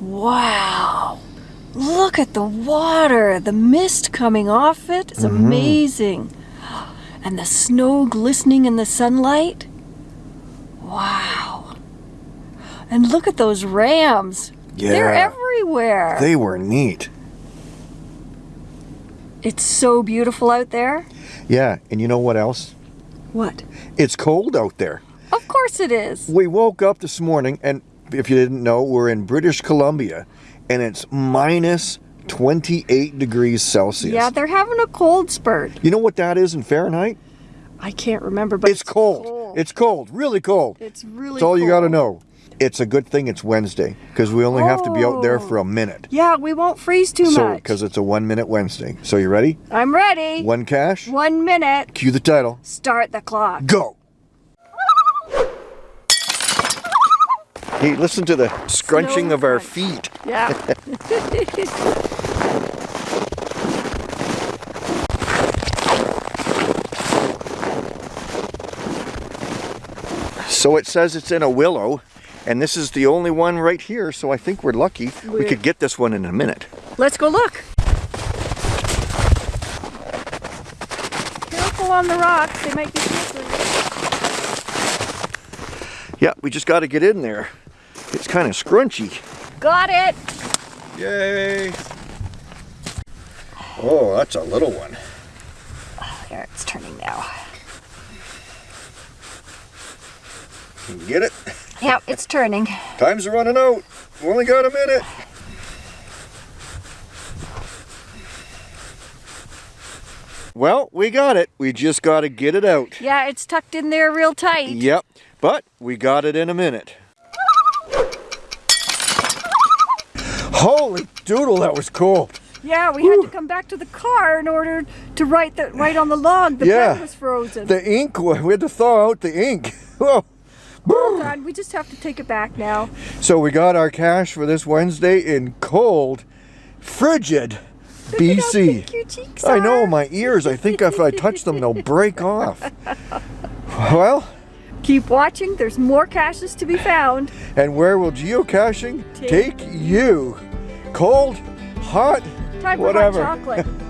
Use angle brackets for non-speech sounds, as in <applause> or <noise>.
Wow. Look at the water. The mist coming off it. It's Mm-hmm. amazing. And the snow glistening in the sunlight. Wow. And look at those rams. They're everywhere. They were neat. It's so beautiful out there. Yeah, and you know what else? What? It's cold out there. Of course it is. We woke up this morning, and if you didn't know, we're in British Columbia, and it's minus 28 degrees Celsius. Yeah, they're having a cold spurt. You know what that is in Fahrenheit? I can't remember, but It's cold. It's cold, really cold. It's really That's all you got to know. It's a good thing it's Wednesday because we only have to be out there Oh. for a oh. minute. Yeah, we won't freeze too So, much. because it's a one minute Wednesday. So, you ready? I'm ready. One cache, One minute. cue the title, Start the clock. go. Hey, listen to the scrunching Snow of our feet. Yeah. <laughs> So it says it's in a willow, and this is the only one right here, so I think we're lucky. We could get this one in a minute. Let's go look. Careful on the rocks. They might be slippery. Yeah, we just got to get in there. It's kind of scrunchy. Got it. Yay! Oh, that's a little one. Oh, there, it's turning now. Get it? Yep, it's turning. Time's running out. We only got a minute. Well, we got it. We just got to get it out. Yeah, it's tucked in there real tight. Yep, but we got it in a minute. Doodle, that was cool. Yeah, we had to come back to the car in order to write the write on the log. The Yeah. pen was frozen. The ink, we had to thaw out the ink. <laughs> Whoa. Oh, Hold on, we just have to take it back now. So we got our cache for this Wednesday in cold, frigid Look BC. pink your cheeks I know, my ears, I think if I touch them, they'll break off. <laughs> Well, Keep watching. There's more caches to be found. and where will geocaching Take take you? Cold, hot, Time whatever. for hot chocolate. <laughs>